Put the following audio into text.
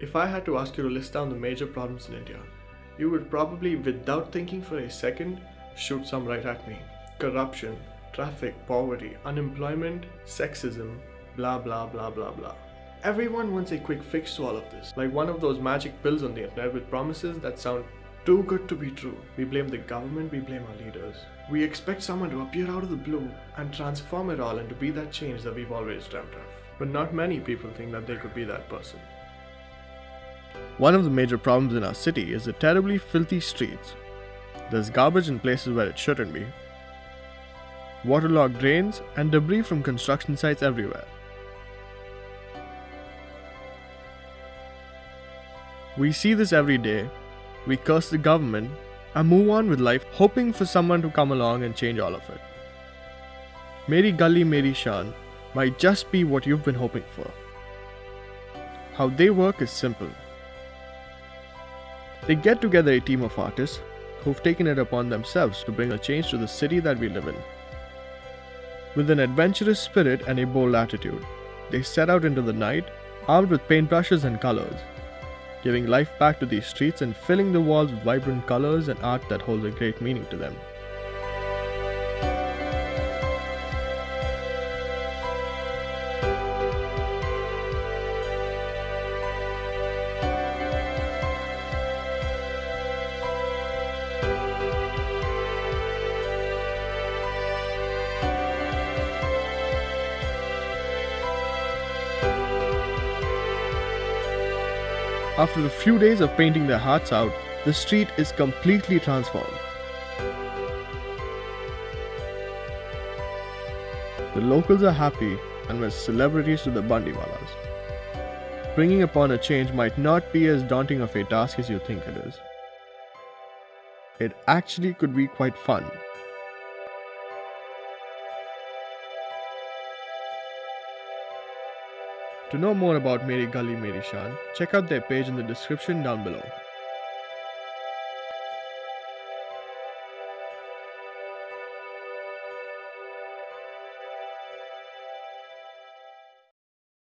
If I had to ask you to list down the major problems in India, you would probably, without thinking for a second, shoot some right at me. Corruption, traffic, poverty, unemployment, sexism, blah blah blah blah blah. Everyone wants a quick fix to all of this, like one of those magic pills on the internet with promises that sound too good to be true. We blame the government, we blame our leaders. We expect someone to appear out of the blue and transform it all into be that change that we've always dreamt of. But not many people think that they could be that person. One of the major problems in our city is the terribly filthy streets. There's garbage in places where it shouldn't be, waterlogged drains, and debris from construction sites everywhere. We see this every day, we curse the government, and move on with life hoping for someone to come along and change all of it. Meri Gully Meri Shan might just be what you've been hoping for. How they work is simple. They get together a team of artists who've taken it upon themselves to bring a change to the city that we live in. With an adventurous spirit and a bold attitude, they set out into the night armed with paintbrushes and colors giving life back to these streets and filling the walls with vibrant colors and art that holds a great meaning to them. After a few days of painting their hearts out, the street is completely transformed. The locals are happy and with celebrities to the Bandiwalas. Bringing upon a change might not be as daunting of a task as you think it is. It actually could be quite fun. To know more about Meri Gully Meri Shan, check out their page in the description down below.